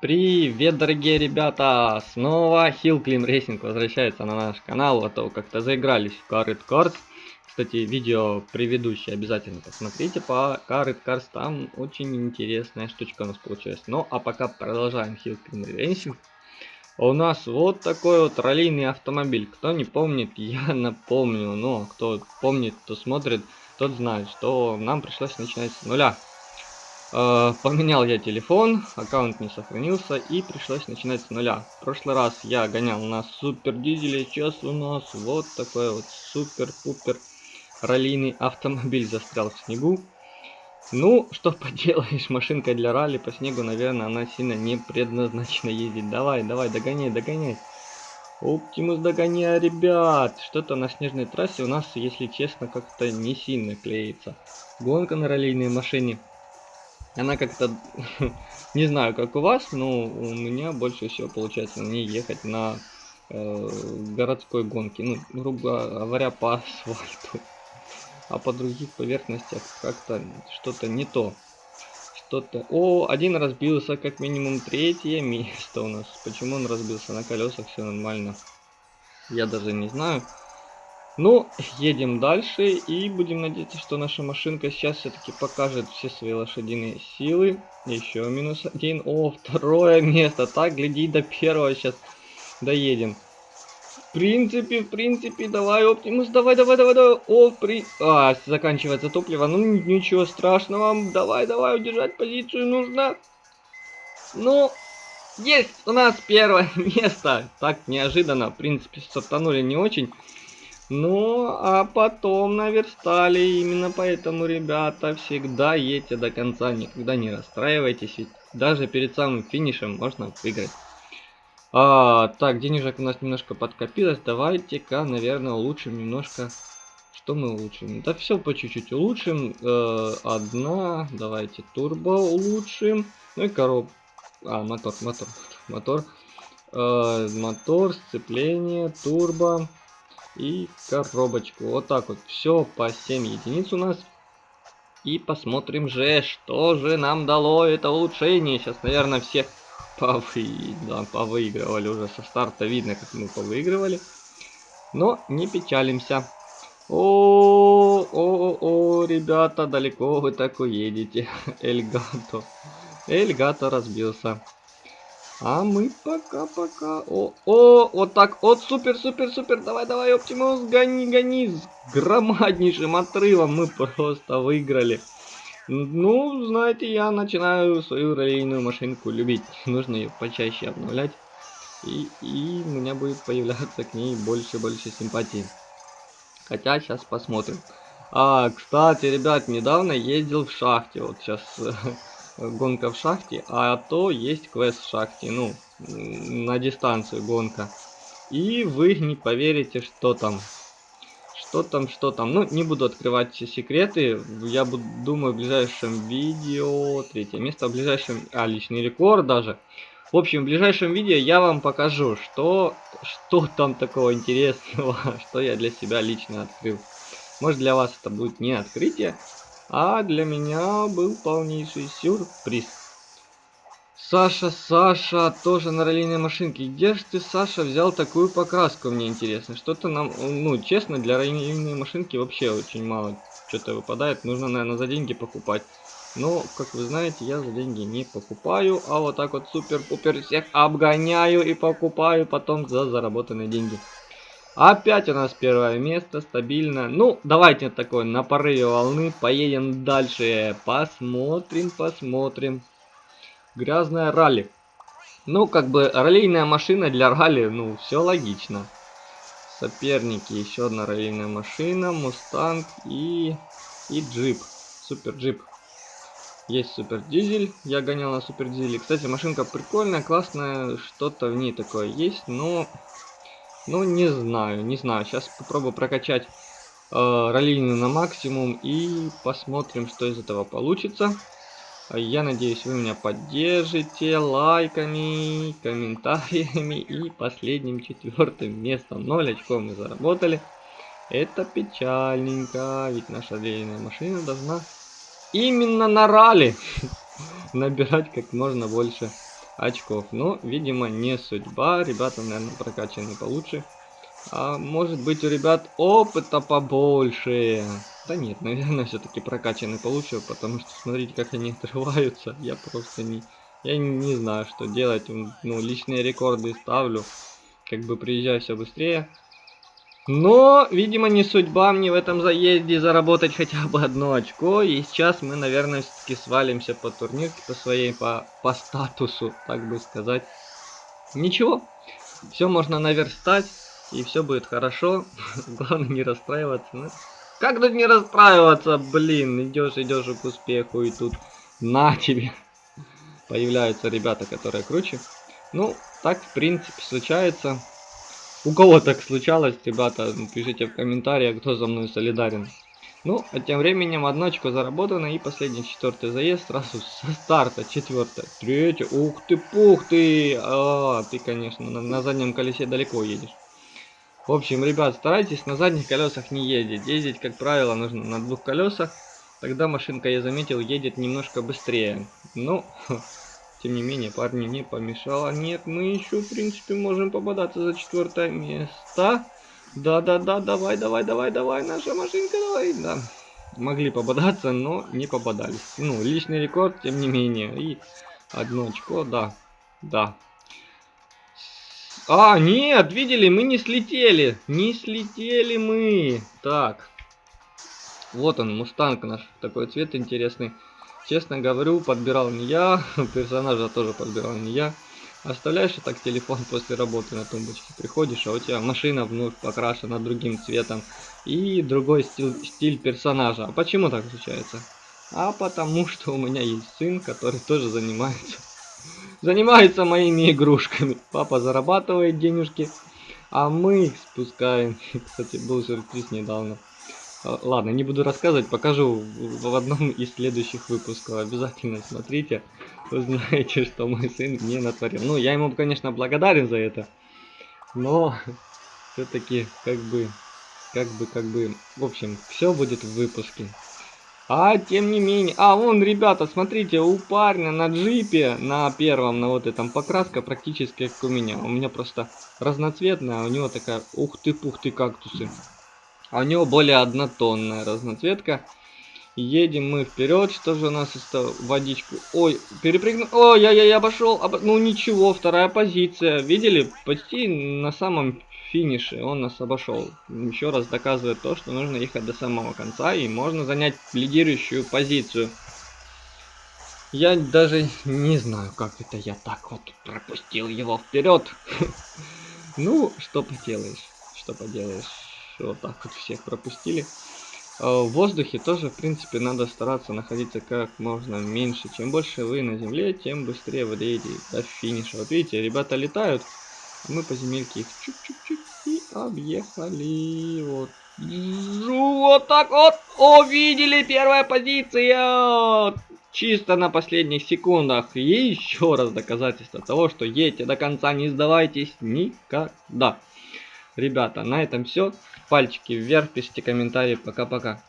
Привет, дорогие ребята! Снова Climb Racing возвращается на наш канал, а то как-то заигрались в Carrot Cards. Кстати, видео предыдущее обязательно посмотрите по Carrot Cards, там очень интересная штучка у нас получилась. Ну, а пока продолжаем Climb Racing. У нас вот такой вот раллийный автомобиль. Кто не помнит, я напомню. Но кто помнит, кто смотрит, тот знает, что нам пришлось начинать с нуля. Э, поменял я телефон, аккаунт не сохранился и пришлось начинать с нуля. В прошлый раз я гонял на супер дизеле, сейчас у нас вот такой вот супер-пупер раллийный автомобиль застрял в снегу. Ну, что поделаешь, машинка для ралли по снегу, наверное, она сильно не предназначена ездить. Давай, давай, догоняй, догоняй. Оптимус догоняй, ребят. Что-то на снежной трассе у нас, если честно, как-то не сильно клеится. Гонка на раллийной машине она как-то, не знаю, как у вас, но у меня больше всего получается ней ехать на э, городской гонке. Ну, грубо говоря, по асфальту. А по других поверхностях как-то что-то не то. Что-то... О, один разбился, как минимум третье место у нас. Почему он разбился на колесах, все нормально. Я даже не знаю. Ну, едем дальше и будем надеяться, что наша машинка сейчас все-таки покажет все свои лошадиные силы. Еще минус один. О, второе место. Так, гляди, до первого сейчас доедем. В принципе, в принципе, давай, Оптимус, давай, давай, давай, давай. О, при... А, заканчивается топливо. Ну, ничего страшного. Давай, давай, удержать позицию нужно. Ну, есть у нас первое место. Так, неожиданно. В принципе, стартанули не очень. Ну, а потом наверстали. Именно поэтому, ребята, всегда едьте до конца. Никогда не расстраивайтесь. Ведь даже перед самым финишем можно выиграть. А, так, денежек у нас немножко подкопилось. Давайте-ка, наверное, улучшим немножко. Что мы улучшим? Да все по чуть-чуть улучшим. Э, одна. Давайте турбо улучшим. Ну и короб. А, мотор, мотор, мотор. Э, мотор, сцепление, турбо и коробочку. Вот так вот. Все по 7 единиц у нас. И посмотрим же, что же нам дало это улучшение. Сейчас, наверное, все повы... да, повыигрывали уже со старта. Видно, как мы повыигрывали. Но не печалимся. О, о, о, ребята, далеко вы так уедете. Эльгато. Эльгато разбился. А мы пока-пока... О, о, вот так, вот, супер, супер, супер, давай, давай, Оптимус, гони, гони, с громаднейшим отрывом мы просто выиграли. Ну, знаете, я начинаю свою раллийную машинку любить. Нужно ее почаще обновлять. И, и у меня будет появляться к ней больше-больше симпатии. Хотя, сейчас посмотрим. А, кстати, ребят, недавно ездил в шахте. Вот сейчас гонка в шахте, а то есть квест в шахте, ну, на дистанцию гонка. И вы не поверите, что там. Что там, что там. Ну, не буду открывать секреты. Я буду, думаю, в ближайшем видео... Третье место, в ближайшем... А, личный рекорд даже. В общем, в ближайшем видео я вам покажу, что, что там такого интересного, что я для себя лично открыл. Может, для вас это будет не открытие, а для меня был полнейший сюрприз. Саша, Саша, тоже на раллийной машинке. Где же ты, Саша, взял такую покраску, мне интересно. Что-то нам, ну, честно, для раллийной машинки вообще очень мало что-то выпадает. Нужно, наверное, за деньги покупать. Но, как вы знаете, я за деньги не покупаю, а вот так вот супер-пупер всех обгоняю и покупаю потом за заработанные деньги. Опять у нас первое место, стабильно. Ну, давайте такой на порыве волны поедем дальше. Посмотрим, посмотрим. Грязная ралли. Ну, как бы раллийная машина для ралли, ну, все логично. Соперники, еще одна раллийная машина, Мустанг и, и джип. Супер джип. Есть супер дизель, я гонял на супер дизеле. Кстати, машинка прикольная, классная, что-то в ней такое есть, но ну, не знаю, не знаю. Сейчас попробую прокачать э, раллийную на максимум и посмотрим, что из этого получится. Я надеюсь, вы меня поддержите лайками, комментариями и последним четвертым местом. 0 очков мы заработали. Это печальненько, ведь наша раллийная машина должна именно на ралли набирать как можно больше очков. Но, видимо, не судьба. Ребята, наверное, прокачаны получше. А может быть у ребят опыта побольше. Да нет, наверное, все-таки прокачаны получше, потому что смотрите, как они отрываются. Я просто не... Я не знаю, что делать. Ну, личные рекорды ставлю. Как бы приезжаю все быстрее. Но, видимо, не судьба мне в этом заезде заработать хотя бы одно очко. И сейчас мы, наверное, все-таки свалимся по турнирке, по своей, по, по статусу, так бы сказать. Ничего, все можно наверстать, и все будет хорошо. Главное не расстраиваться. Ну, как тут не расстраиваться, блин? Идешь, идешь к успеху, и тут на тебе. Появляются ребята, которые круче. Ну, так, в принципе, случается. У кого так случалось, ребята, пишите в комментариях, кто за мной солидарен. Ну, а тем временем одно очко заработано и последний четвертый заезд сразу со старта, четвертое, третье, ух ты, пух ты, а, ты, конечно, на, на заднем колесе далеко едешь. В общем, ребят, старайтесь на задних колесах не ездить, ездить, как правило, нужно на двух колесах, тогда машинка, я заметил, едет немножко быстрее. Ну, Тем не менее, парни не помешало. Нет, мы еще, в принципе, можем попадаться за четвертое место. Да-да-да, давай, давай, давай, давай, наша машинка, давай, да. Могли попадаться, но не попадались. Ну, личный рекорд, тем не менее. И одно очко, да, да. А, нет, видели, мы не слетели. Не слетели мы. Так. Вот он, мустанг наш. Такой цвет интересный. Честно говорю, подбирал не я, персонажа тоже подбирал не я. Оставляешь и так телефон после работы на тумбочке, приходишь, а у тебя машина вновь покрашена другим цветом и другой стиль, стиль персонажа. А почему так случается? А потому что у меня есть сын, который тоже занимается занимается моими игрушками. Папа зарабатывает денежки, а мы спускаем. Кстати, был сюрприз недавно. А, ладно, не буду рассказывать, покажу в одном из следующих выпусков. Обязательно смотрите, узнаете, что мой сын мне натворил. Ну, я ему, конечно, благодарен за это, но все-таки как бы, как бы, как бы, в общем, все будет в выпуске. А тем не менее, а вон, ребята, смотрите, у парня на джипе, на первом, на вот этом покраска практически как у меня. У меня просто разноцветная, у него такая, ух ты, пух ты, кактусы. А у него более однотонная разноцветка. Едем мы вперед. Что же у нас из водичку? Ой, перепрыгнул. Ой, я, я, я обошел. Об... Ну ничего, вторая позиция. Видели? Почти на самом финише он нас обошел. Еще раз доказывает то, что нужно ехать до самого конца и можно занять лидирующую позицию. Я даже не знаю, как это я так вот пропустил его вперед. Ну, что поделаешь, что поделаешь вот так вот всех пропустили. А, в воздухе тоже, в принципе, надо стараться находиться как можно меньше. Чем больше вы на земле, тем быстрее вы доедете до финиша. Вот видите, ребята летают, а мы по земельке их чуть-чуть и объехали. Вот. Вот так вот. О, видели, первая позиция. Чисто на последних секундах. И еще раз доказательство того, что едете до конца, не сдавайтесь никогда. Ребята, на этом все. Пальчики вверх, пишите комментарии. Пока-пока.